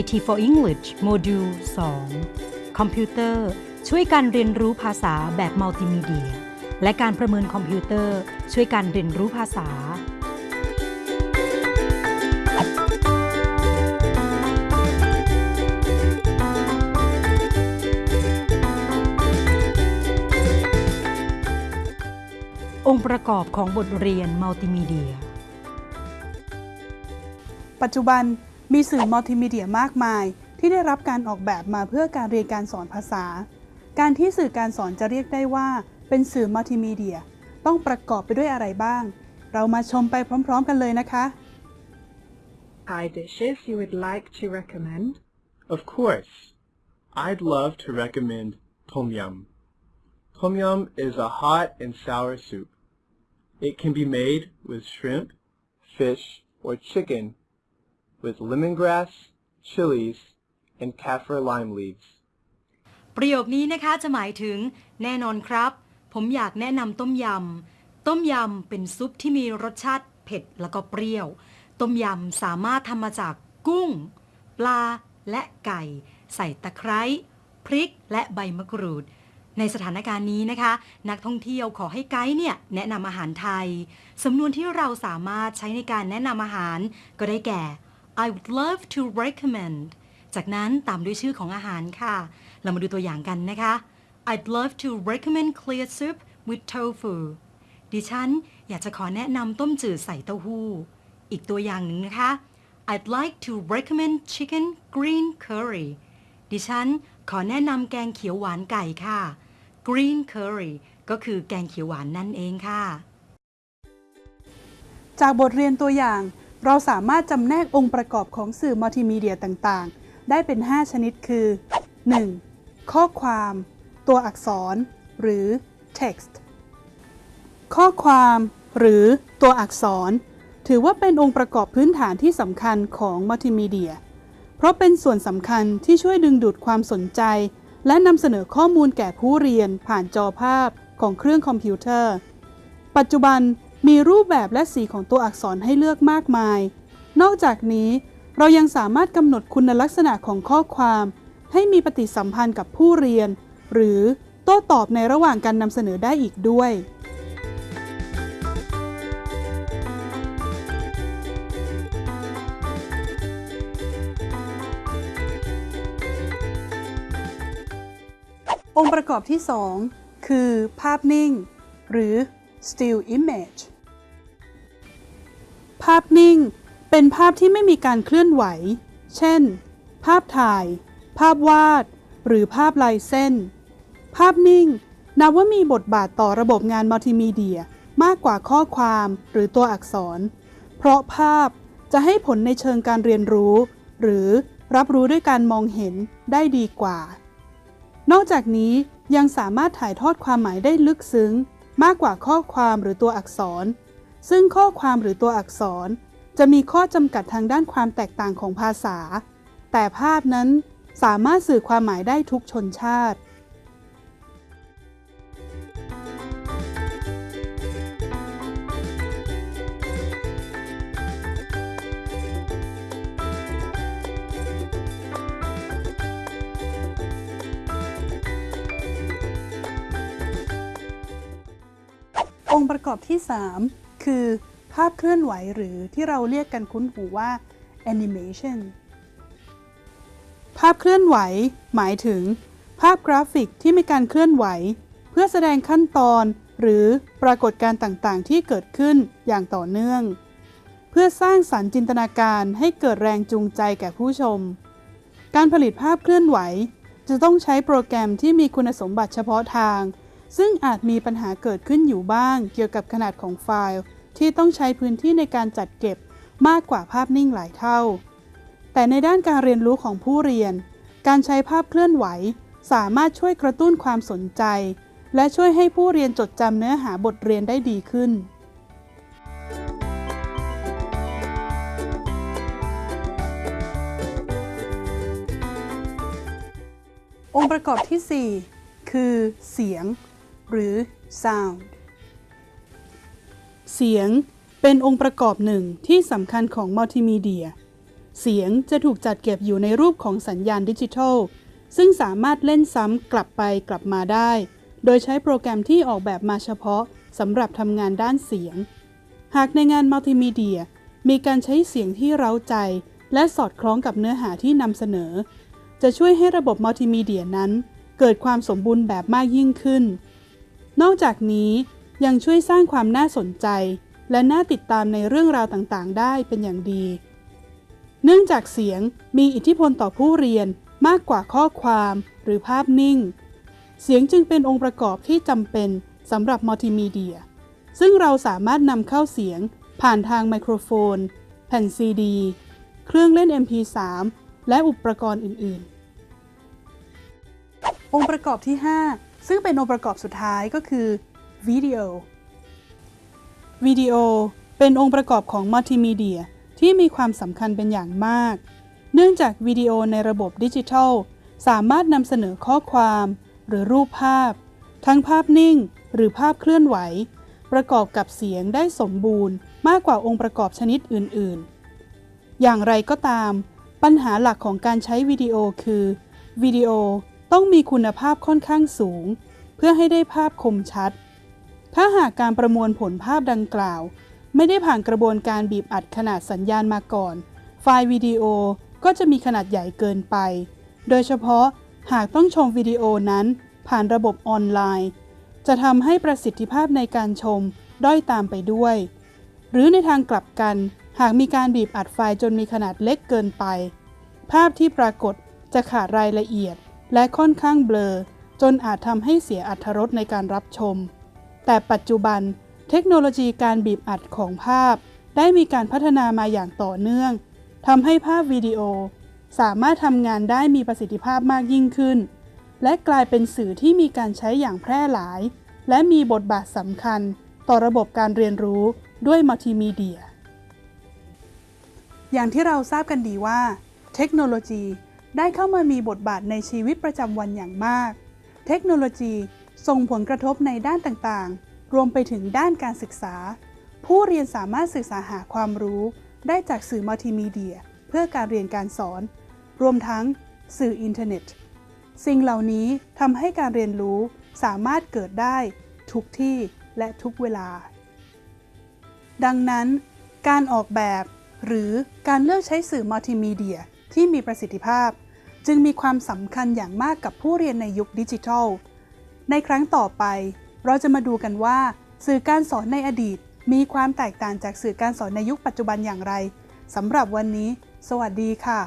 IT for English module 2 คอมพิวเตอร์ ช่วยการเรียนรู้ภาษาแบบมัลติมีเดีย และการประเมินคอมพิวเตอร์ ช่วยการเรียนรู้ภาษา องค์ประกอบของบทเรียนมัลติมีเดีย ปัจจุบัน มีสื่อมัลติมีเดียมากมาย ที่ได้รับการออกแบบมาเพื่อการเรียนการสอนภาษา การที่สื่อการสอนจะเรียกได้ว่า เป็นสื่อมัลติมีเดีย ต้องประกอบไปด้วยอะไรบ้าง เรามาชมไปพร้อม ๆ กันเลยนะคะ Thai dishes you would like to recommend? Of course. I'd love to recommend Tom Yum. Tom Yum is a hot and sour soup. It can be made with shrimp, fish, or chicken with lemongrass, chilies, and kaffir lime leaves. ประโยคนี้นะคะจะหมายถึง แน่นอนครับ ผมอยากแนะนำต้มยำ ต้มยำเป็นซุปที่มีรสชาติเผ็ดแล้วก็เปรี้ยว ต้มยำสามารถทำมาจากกุ้ง ปลาและไก่ ใส่ตะไคร้พริกและใบมะกรูด ในสถานการณ์นี้นะคะ นักท่องเที่ยวขอให้ไกด์เนี่ยแนะนำอาหารไทย สำนวนที่เราสามารถใช้ในการแนะนำอาหารก็ได้แก่ I would love to recommend จากนั้นตามด้วยชื่อของอาหารค่ะ เรามาดูตัวอย่างกันนะคะ I'd love to recommend clear soup with tofu ดิฉันอยากจะขอแนะนำต้มจืดใส่เต้าหู้ อีกตัวอย่างหนึ่งนะคะ I'd like to recommend chicken green curry ดิฉันขอแนะนำแกงเขียวหวานไก่ค่ะ green curry ก็คือแกงเขียวหวานนั่นเองค่ะ จากบทเรียนตัวอย่าง เราสามารถจำแนกองค์ประกอบของสื่อมัลติมีเดียต่างๆ ได้เป็น 5 ชนิดคือ 1. ข้อความ ตัวอักษร หรือ text ข้อความ หรือตัวอักษร ถือว่าเป็นองค์ประกอบพื้นฐานที่สำคัญของมัลติมีเดีย เพราะเป็นส่วนสำคัญที่ช่วยดึงดูดความสนใจ และนำเสนอข้อมูลแก่ผู้เรียนผ่านจอภาพของเครื่องคอมพิวเตอร์ ปัจจุบัน มีรูปแบบและสีของตัวอักษรให้เลือกมากมาย นอกจากนี้เรายังสามารถกำหนดคุณลักษณะของข้อความ ให้มีปฏิสัมพันธ์กับผู้เรียน หรือโต้ตอบในระหว่างการนำเสนอได้อีกด้วย องค์ประกอบที่ 2 คือภาพนิ่ง หรือ still image ภาพนิ่ง เป็นภาพที่ไม่มีการเคลื่อนไหว เช่น ภาพถ่าย ภาพวาด หรือภาพลายเส้น ภาพนิ่ง นับว่ามีบทบาทต่อระบบงานมัลติมีเดียมากกว่าข้อความหรือตัวอักษร เพราะภาพจะให้ผลในเชิงการเรียนรู้ หรือรับรู้ด้วยการมองเห็นได้ดีกว่า นอกจากนี้ยังสามารถถ่ายทอดความหมายได้ลึกซึ้ง มากกว่าข้อความหรือตัวอักษร ซึ่งข้อความหรือตัวอักษร จะมีข้อจำกัดทางด้านความแตกต่างของภาษา แต่ภาพนั้นสามารถสื่อความหมายได้ทุกชนชาติ องค์ประกอบที่ 3 คือภาพเคลื่อนไหวหรือที่เราเรียกกันคุ้นหูว่า animation ภาพเคลื่อนไหว หมายถึง ภาพกราฟิกที่มีการเคลื่อนไหว เพื่อแสดงขั้นตอน หรือปรากฏการณ์ต่างๆ ที่เกิดขึ้นอย่างต่อเนื่อง เพื่อสร้างสรรค์จินตนาการให้เกิดแรงจูงใจแก่ผู้ชม การผลิตภาพเคลื่อนไหว จะต้องใช้โปรแกรมที่มีคุณสมบัติเฉพาะทาง ซึ่งอาจมีปัญหาเกิดขึ้นอยู่บ้าง เกี่ยวกับขนาดของไฟล์ ที่ต้องใช้พื้นที่ในการจัดเก็บมากกว่าภาพนิ่งหลายเท่า แต่ในด้านการเรียนรู้ของผู้เรียน การใช้ภาพเคลื่อนไหว สามารถช่วยกระตุ้นความสนใจ และช่วยให้ผู้เรียนจดจำเนื้อหาบทเรียนได้ดีขึ้นองค์ประกอบที่ 4 คือเสียง หรือ sound เสียงเป็นองค์ประกอบหนึ่งที่สำคัญของมัลติมีเดีย เสียงจะถูกจัดเก็บอยู่ในรูปของสัญญาณดิจิทัล ซึ่งสามารถเล่นซ้ำกลับไปกลับมาได้ โดยใช้โปรแกรมที่ออกแบบมาเฉพาะสำหรับทำงานด้านเสียง หากในงานมัลติมีเดีย มีการใช้เสียงที่เร้าใจ และสอดคล้องกับเนื้อหาที่นำเสนอ จะช่วยให้ระบบมัลติมีเดียนั้น เกิดความสมบูรณ์แบบมากยิ่งขึ้น นอกจากนี้ยังช่วยสร้างความน่าสนใจ และน่าติดตามในเรื่องราวต่างๆ ได้เป็นอย่างดี เนื่องจากเสียงมีอิทธิพลต่อผู้เรียนมากกว่าข้อความหรือภาพนิ่ง เสียงจึงเป็นองค์ประกอบที่จำเป็นสำหรับมัลติมีเดีย ซึ่งเราสามารถนำเข้าเสียงผ่านทางไมโครโฟน แผ่นซีดี เครื่องเล่น MP3 และอุปกรณ์อื่น ๆ องค์ประกอบที่ 5 ซึ่งเป็นองค์ประกอบสุดท้ายก็คือวิดีโอ วิดีโอเป็นองค์ประกอบของมัลติมีเดียที่มีความสำคัญเป็นอย่างมาก เนื่องจากวิดีโอในระบบดิจิทัล สามารถนำเสนอข้อความ หรือรูปภาพ ทั้งภาพนิ่ง หรือภาพเคลื่อนไหว ประกอบกับเสียงได้สมบูรณ์ มากกว่าองค์ประกอบชนิดอื่น ๆ อย่างไรก็ตาม ปัญหาหลักของการใช้วิดีโอคือวิดีโอ ต้องมีคุณภาพค่อนข้างสูง เพื่อให้ได้ภาพคมชัด ถ้าหากการประมวลผลภาพดังกล่าว ไม่ได้ผ่านกระบวนการบีบอัดขนาดสัญญาณมาก่อน ไฟล์วิดีโอก็จะมีขนาดใหญ่เกินไป โดยเฉพาะหากต้องชมวิดีโอนั้นผ่านระบบออนไลน์ จะทำให้ประสิทธิภาพในการชมด้อยตามไปด้วย หรือในทางกลับกัน หากมีการบีบอัดไฟล์จนมีขนาดเล็กเกินไป ภาพที่ปรากฏจะขาดรายละเอียด และค่อนข้างเบลอ จนอาจทำให้เสียอรรถรสในการรับชม แต่ปัจจุบัน เทคโนโลยีการบีบอัดของภาพ ได้มีการพัฒนามาอย่างต่อเนื่องทำให้ภาพวิดีโอ สามารถทำงานได้มีประสิทธิภาพมากยิ่งขึ้น และกลายเป็นสื่อที่มีการใช้อย่างแพร่หลาย และมีบทบาทสำคัญ ต่อระบบการเรียนรู้ด้วยมัลติมีเดีย อย่างที่เราทราบกันดีว่า เทคโนโลยี ได้เข้ามามีบทบาทในชีวิตประจำวันอย่างมาก เทคโนโลยีส่งผลกระทบในด้านต่างๆ รวมไปถึงด้านการศึกษา ผู้เรียนสามารถศึกษาหาความรู้ ได้จากสื่อมัลติมีเดีย เพื่อการเรียนการสอน รวมทั้งสื่ออินเทอร์เน็ต สิ่งเหล่านี้ทำให้การเรียนรู้สามารถเกิดได้ทุกที่และทุกเวลา ดังนั้น การออกแบบ หรือการเลือกใช้สื่อมัลติมีเดีย ที่มีประสิทธิภาพ จึงมีความสำคัญอย่างมากกับผู้เรียนในยุคดิจิทัล ในครั้งต่อไป เราจะมาดูกันว่า สื่อการสอนในอดีต มีความแตกต่างจากสื่อการสอนในยุคปัจจุบันอย่างไรสำหรับวันนี้ สวัสดีค่ะ